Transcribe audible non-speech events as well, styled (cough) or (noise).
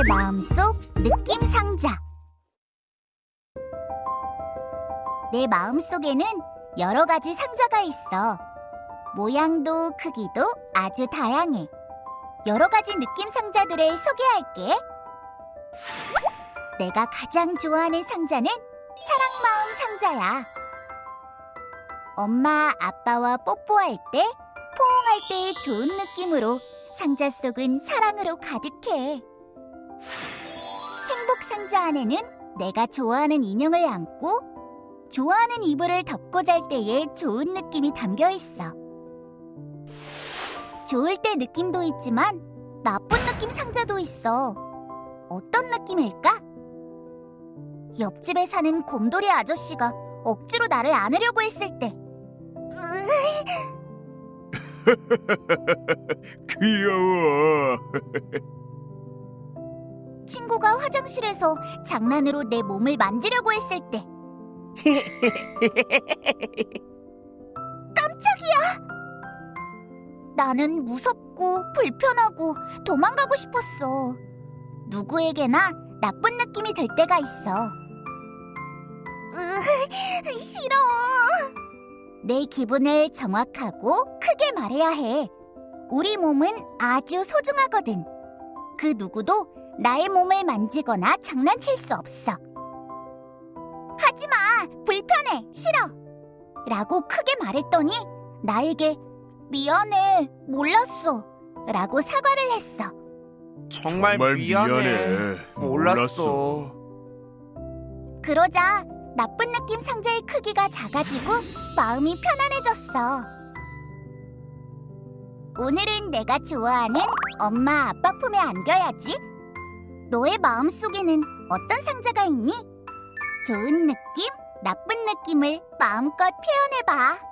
너의 마음속 느낌 상자. 내 마음속에는 여러 가지 상자가 있어. 모양도 크기도 아주 다양해. 여러 가지 느낌 상자들을 소개할게. 내가 가장 좋아하는 상자는 사랑 마음 상자야. 엄마, 아빠와 뽀뽀할 때, 포옹할 때의 좋은 느낌으로 상자 속은 사랑으로 가득해. 행복 상자 안에는 내가 좋아하는 인형을 안고 좋아하는 이불을 덮고 잘 때의 좋은 느낌이 담겨 있어. 좋을 때 느낌도 있지만 나쁜 느낌 상자도 있어. 어떤 느낌일까? 옆집에 사는 곰돌이 아저씨가 억지로 나를 안으려고 했을 때. (laughs) 귀여워. (laughs) 친구가 화장실에서 장난으로 내 몸을 만지려고 했을 때. (laughs) 깜짝이야! 나는 무섭고 불편하고 도망가고 싶었어. 누구에게나 나쁜 느낌이 들 때가 있어. 으, 싫어. 내 기분을 정확하고 크게 말해야 해. 우리 몸은 아주 소중하거든. 그 누구도 나의 몸을 만지거나 장난칠 수 없어. 하지 마! 불편해! 싫어! 라고 크게 말했더니 나에게 미안해! 몰랐어! 라고 사과를 했어. 정말, 미안해. 몰랐어. 그러자 나쁜 느낌 상자의 크기가 작아지고 마음이 편안해졌어. 오늘은 내가 좋아하는 엄마 아빠 품에 안겨야지. 너의 마음속에는 어떤 상자가 있니? 좋은 느낌, 나쁜 느낌을 마음껏 표현해봐.